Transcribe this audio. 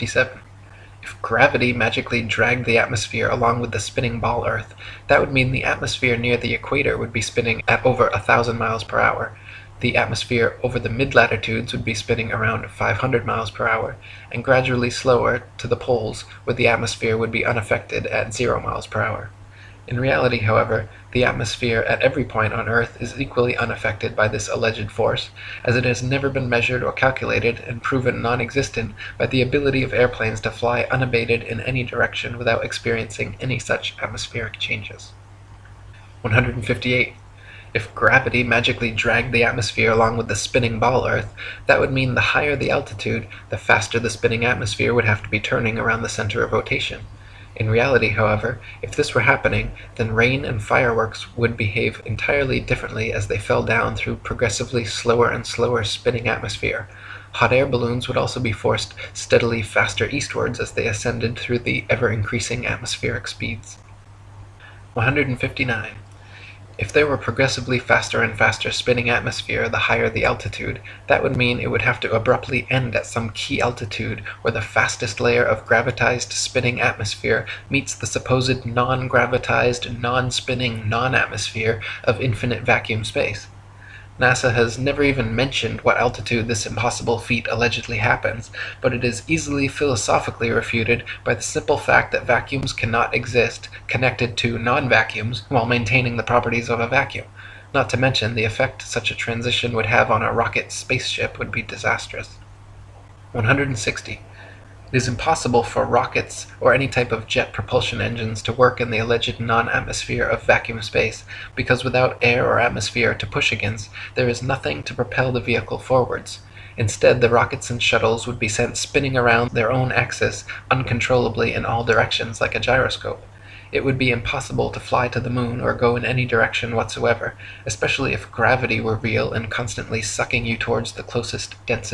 157. If gravity magically dragged the atmosphere along with the spinning ball Earth, that would mean the atmosphere near the equator would be spinning at over a thousand miles per hour, the atmosphere over the mid-latitudes would be spinning around 500 miles per hour, and gradually slower to the poles where the atmosphere would be unaffected at 0 miles per hour. In reality, however, the atmosphere at every point on Earth is equally unaffected by this alleged force, as it has never been measured or calculated and proven non-existent by the ability of airplanes to fly unabated in any direction without experiencing any such atmospheric changes. 158. If gravity magically dragged the atmosphere along with the spinning ball Earth, that would mean the higher the altitude, the faster the spinning atmosphere would have to be turning around the center of rotation. In reality, however, if this were happening, then rain and fireworks would behave entirely differently as they fell down through progressively slower and slower spinning atmosphere. Hot air balloons would also be forced steadily faster eastwards as they ascended through the ever-increasing atmospheric speeds. 159. If there were progressively faster and faster spinning atmosphere the higher the altitude, that would mean it would have to abruptly end at some key altitude where the fastest layer of gravitized spinning atmosphere meets the supposed non-gravitized, non-spinning, non-atmosphere of infinite vacuum space. NASA has never even mentioned what altitude this impossible feat allegedly happens, but it is easily philosophically refuted by the simple fact that vacuums cannot exist connected to non-vacuums while maintaining the properties of a vacuum. Not to mention, the effect such a transition would have on a rocket spaceship would be disastrous. 160. It is impossible for rockets or any type of jet propulsion engines to work in the alleged non-atmosphere of vacuum space, because without air or atmosphere to push against, there is nothing to propel the vehicle forwards. Instead, the rockets and shuttles would be sent spinning around their own axis uncontrollably in all directions like a gyroscope. It would be impossible to fly to the moon or go in any direction whatsoever, especially if gravity were real and constantly sucking you towards the closest, densest